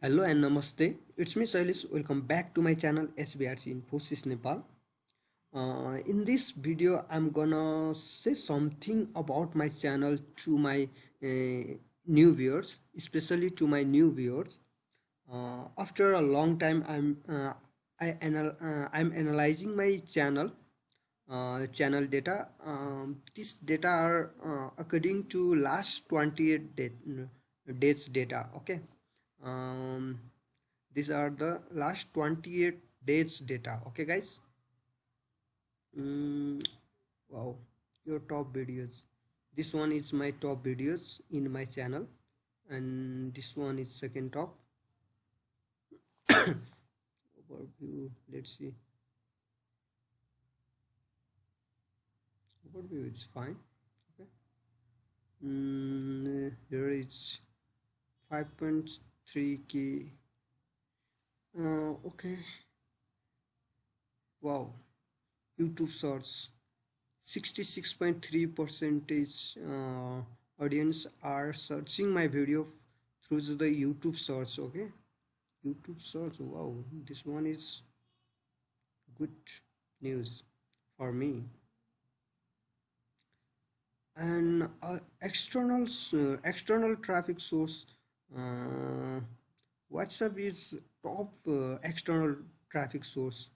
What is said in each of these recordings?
Hello and namaste. It's me Sailis. Welcome back to my channel SBRC Infosys Nepal. Uh, in this video, I'm gonna say something about my channel to my uh, new viewers, especially to my new viewers. Uh, after a long time, I'm uh, I anal uh, I'm analyzing my channel uh, channel data. Um, this data are according to last 28 day, days data. Okay um, these are the last 28 days data. Okay guys? Mm, wow. Your top videos. This one is my top videos in my channel and this one is second top. Overview let's see. Overview it's fine. Okay. Mm, here it's 5. 3k uh, okay. Wow. Youtube search 66.3 percentage uh, audience are searching my video through the youtube search okay? Youtube search wow. This one is good news for me. And uh, external uh, external traffic source uh, WhatsApp is top uh, external traffic source.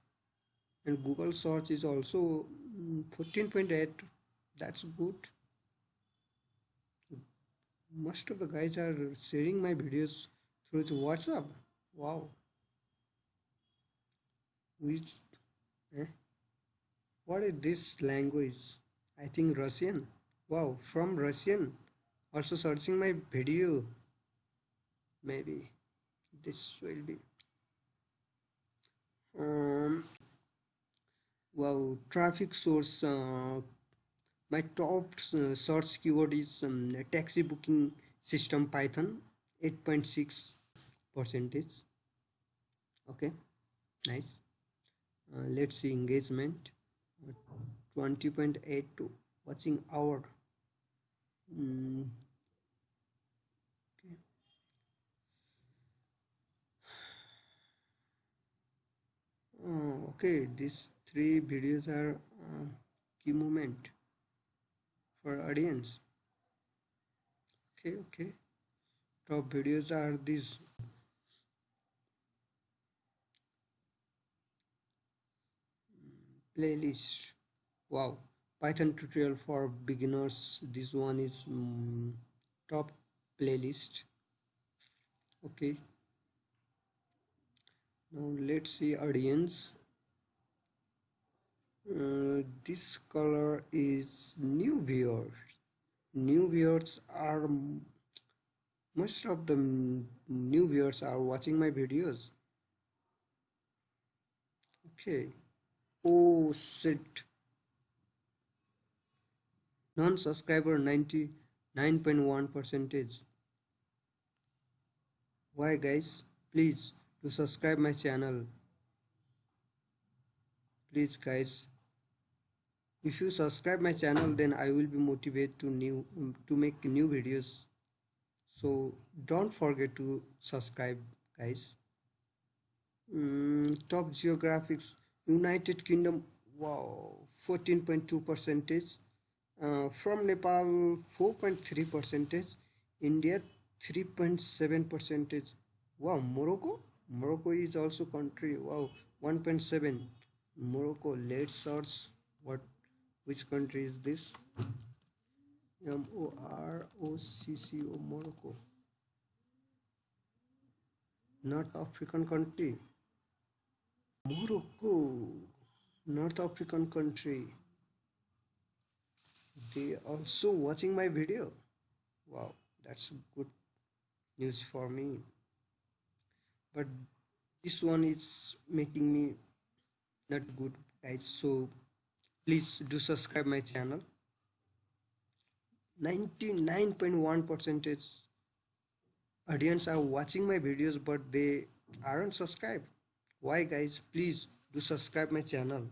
And Google search is also 14.8 mm, that's good. Most of the guys are sharing my videos through WhatsApp. Wow. Which eh? what is this language? I think Russian. Wow from Russian. Also searching my video maybe this will be. Um well traffic source uh, my top uh, search keyword is um, taxi booking system python 8.6 percentage. Okay nice. Uh, let's see engagement 20.8 to watching hour. Mm, okay these three videos are uh, key moment for audience. Okay okay. Top videos are these. Playlist. Wow. Python tutorial for beginners. This one is um, top playlist. Okay. Now let's see audience uh, this color is new viewers new viewers are most of the new viewers are watching my videos. Okay. Oh shit. Non-subscriber 99.1 percentage. Why guys? Please to subscribe my channel. Please guys if you subscribe my channel then i will be motivated to new to make new videos so don't forget to subscribe guys mm, top geographics united kingdom wow 14.2 percentage uh, from nepal 4.3 percentage india 3.7 percentage wow morocco Morocco is also country. Wow, 1.7. Morocco. Let's search what which country is this? M O R O C C O Morocco. North African country. Morocco. North African country. They also watching my video. Wow, that's good news for me but this one is making me not good guys so please do subscribe my channel. 99.1 percentage audience are watching my videos but they aren't subscribed. Why guys? Please do subscribe my channel.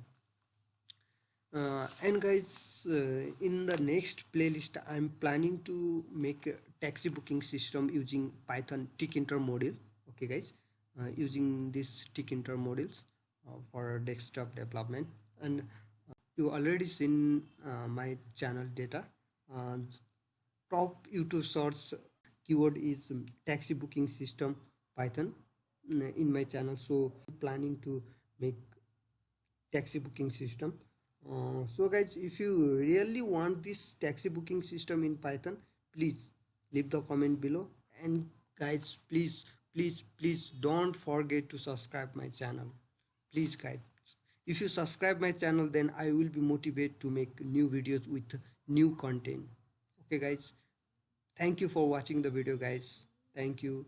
Uh, and guys uh, in the next playlist i'm planning to make a taxi booking system using python tkinter module okay guys? Uh, using this Tkinter modules uh, for desktop development. And you already seen uh, my channel data. Uh, top youtube search keyword is um, taxi booking system python in my channel. So planning to make taxi booking system. Uh, so guys if you really want this taxi booking system in python please leave the comment below. And guys please please please don't forget to subscribe my channel. Please guys if you subscribe my channel then i will be motivated to make new videos with new content. Okay guys. Thank you for watching the video guys. Thank you